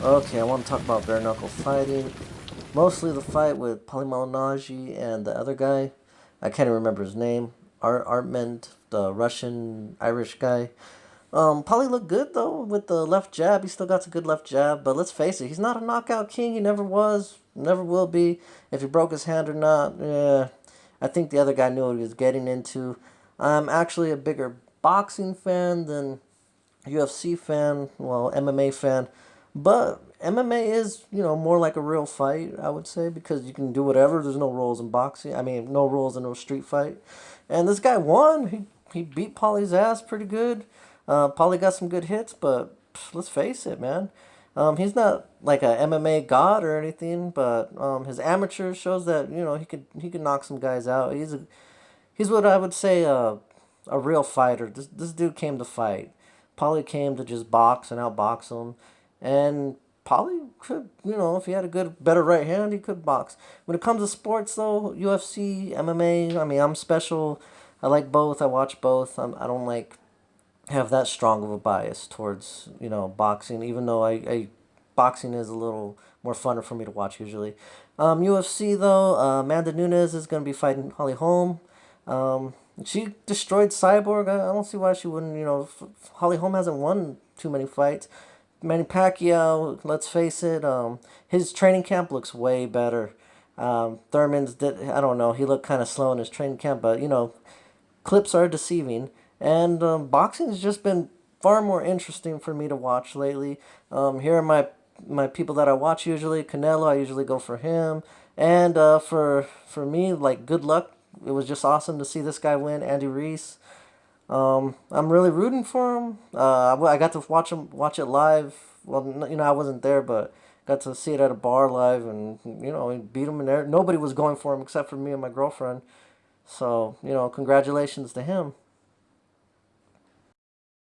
Okay, I want to talk about bare knuckle fighting. Mostly the fight with Paulie Malignaggi and the other guy. I can't even remember his name. Art Artmend, the Russian Irish guy. Um, Paulie looked good though with the left jab. He still got a good left jab, but let's face it, he's not a knockout king. He never was, never will be. If he broke his hand or not, yeah. I think the other guy knew what he was getting into. I'm actually a bigger boxing fan than UFC fan, well, MMA fan. But MMA is, you know, more like a real fight, I would say, because you can do whatever. There's no rules in boxing. I mean, no rules in no street fight. And this guy won. He, he beat Paulie's ass pretty good. Uh, Paulie got some good hits, but pff, let's face it, man. Um, he's not like a MMA god or anything, but um, his amateur shows that you know he could he could knock some guys out. He's a he's what I would say uh, a real fighter. This this dude came to fight. Polly came to just box and outbox him, and Paulie could you know if he had a good better right hand he could box. When it comes to sports though, UFC, MMA, I mean I'm special. I like both. I watch both. I'm, I don't like have that strong of a bias towards you know boxing, even though I, I boxing is a little more funner for me to watch usually. Um, UFC though, uh, Amanda Nunes is going to be fighting Holly Holm. Um, she destroyed Cyborg. I, I don't see why she wouldn't. You know, Holly Holm hasn't won too many fights. Manny Pacquiao, let's face it, um, his training camp looks way better. Um, Thurman's did I don't know. He looked kind of slow in his training camp, but you know, clips are deceiving. And um, boxing has just been far more interesting for me to watch lately. Um, here are my my people that I watch usually. Canelo, I usually go for him. And uh, for for me, like good luck. It was just awesome to see this guy win, Andy Ruiz. Um, I'm really rooting for him. Uh, I got to watch him watch it live. Well, you know, I wasn't there, but got to see it at a bar live, and you know, he beat him in there. Nobody was going for him except for me and my girlfriend. So you know, congratulations to him.